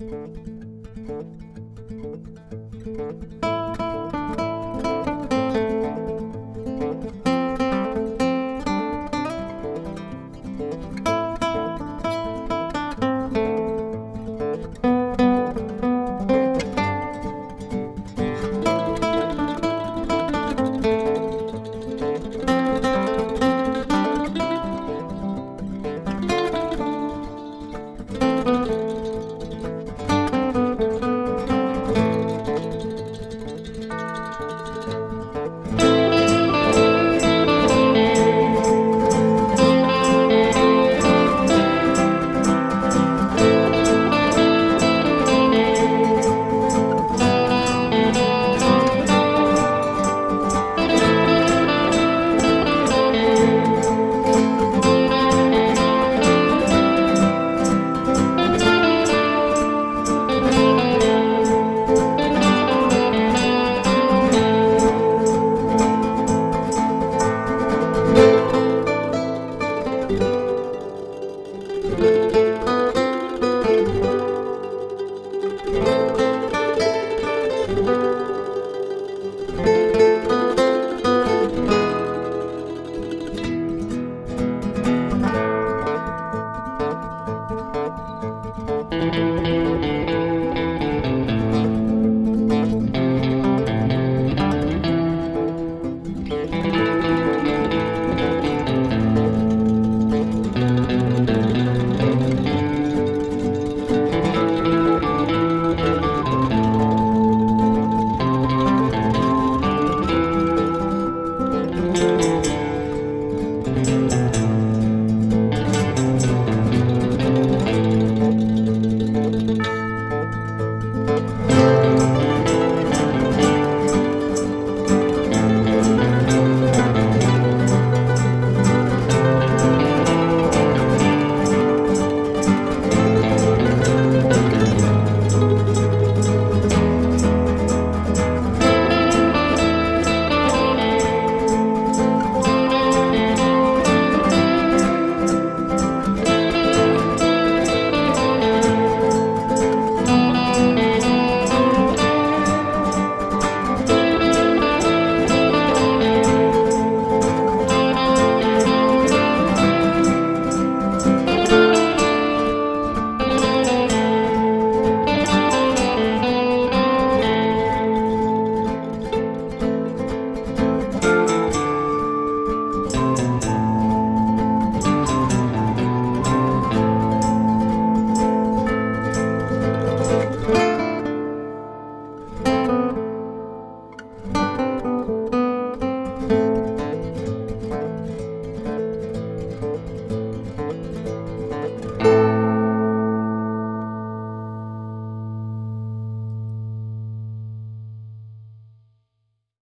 Música